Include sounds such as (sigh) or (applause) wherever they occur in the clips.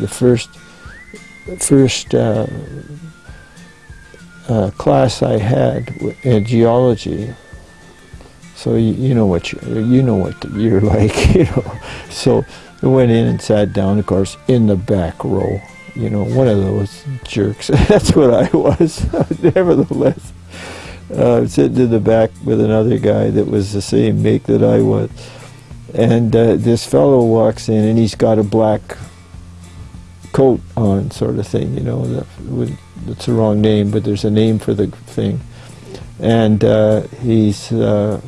the first first uh, uh, class I had in geology. So you, you know what you, you know what you're (laughs) like, you know. So I went in and sat down, of course, in the back row. You know, one of those jerks. (laughs) That's what I was. (laughs) Nevertheless, uh, sitting in the back with another guy that was the same make that I was, and uh, this fellow walks in and he's got a black coat on, sort of thing. You know, that, would- that's the wrong name, but there's a name for the thing, and uh, he's uh,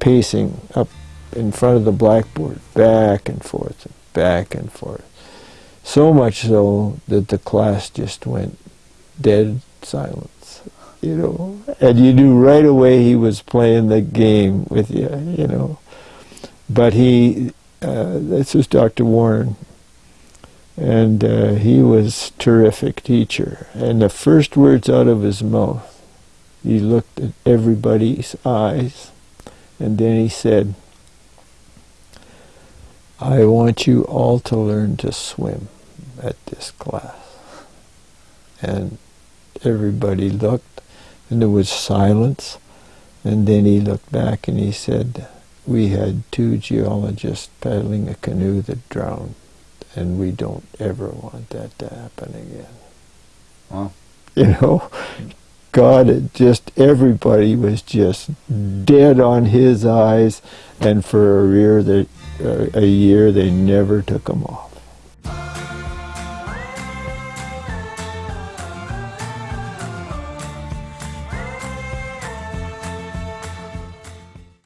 pacing up in front of the blackboard, back and forth, back and forth. So much so that the class just went dead silence, you know. And you knew right away he was playing the game with you, you know. But he, uh, this was Dr. Warren, and uh, he was terrific teacher. And the first words out of his mouth, he looked at everybody's eyes, and then he said, I want you all to learn to swim at this class. And everybody looked, and there was silence. And then he looked back and he said, We had two geologists paddling a canoe that drowned, and we don't ever want that to happen again. Wow. You know? God, it just everybody was just dead on his eyes, and for a year, they, uh, a year they never took them off.